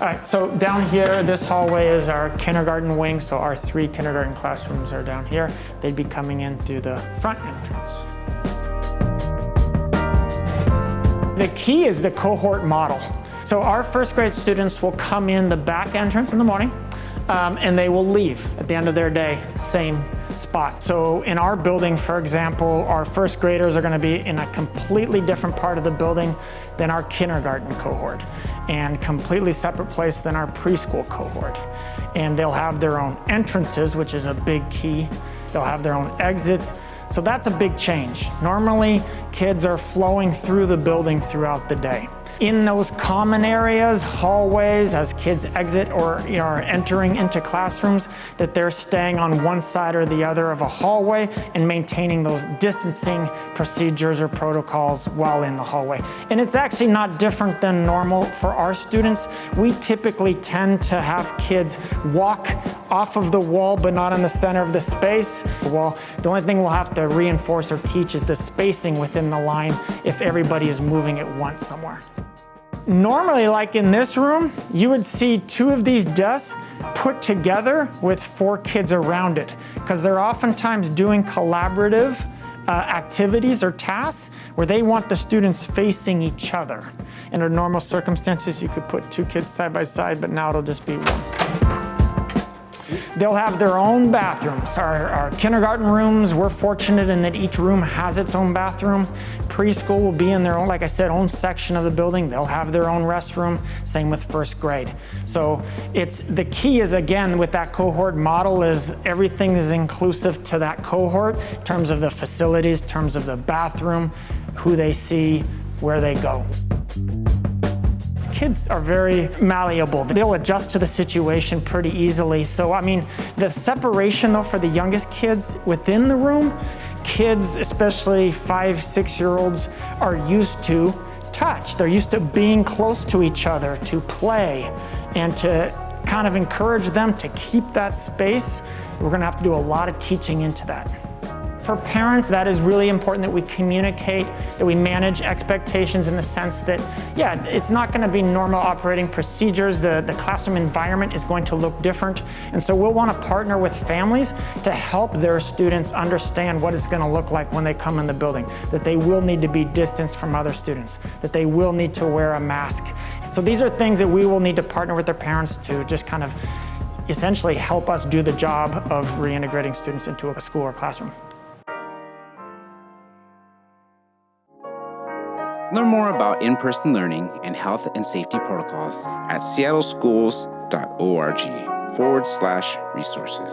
All right, so down here, this hallway is our kindergarten wing, so our three kindergarten classrooms are down here. They'd be coming in through the front entrance. The key is the cohort model. So our first grade students will come in the back entrance in the morning, um, and they will leave at the end of their day, same spot. So in our building, for example, our first graders are gonna be in a completely different part of the building than our kindergarten cohort and completely separate place than our preschool cohort. And they'll have their own entrances, which is a big key. They'll have their own exits. So that's a big change. Normally, kids are flowing through the building throughout the day in those common areas, hallways, as kids exit or you know, are entering into classrooms, that they're staying on one side or the other of a hallway and maintaining those distancing procedures or protocols while in the hallway. And it's actually not different than normal for our students. We typically tend to have kids walk off of the wall but not in the center of the space. Well, the only thing we'll have to reinforce or teach is the spacing within the line if everybody is moving at once somewhere. Normally, like in this room, you would see two of these desks put together with four kids around it because they're oftentimes doing collaborative uh, activities or tasks where they want the students facing each other. Under normal circumstances, you could put two kids side by side, but now it'll just be one. They'll have their own bathrooms. Our, our, kindergarten rooms, we're fortunate in that each room has its own bathroom. Preschool will be in their own, like I said, own section of the building. They'll have their own restroom, same with first grade. So it's the key is again with that cohort model is everything is inclusive to that cohort in terms of the facilities, terms of the bathroom, who they see, where they go kids are very malleable. They'll adjust to the situation pretty easily. So, I mean, the separation though for the youngest kids within the room, kids, especially five, six-year-olds, are used to touch. They're used to being close to each other, to play, and to kind of encourage them to keep that space. We're gonna have to do a lot of teaching into that. For parents, that is really important that we communicate, that we manage expectations in the sense that, yeah, it's not gonna be normal operating procedures. The, the classroom environment is going to look different. And so we'll wanna partner with families to help their students understand what it's gonna look like when they come in the building, that they will need to be distanced from other students, that they will need to wear a mask. So these are things that we will need to partner with their parents to just kind of essentially help us do the job of reintegrating students into a school or classroom. Learn more about in-person learning and health and safety protocols at seattleschools.org forward slash resources.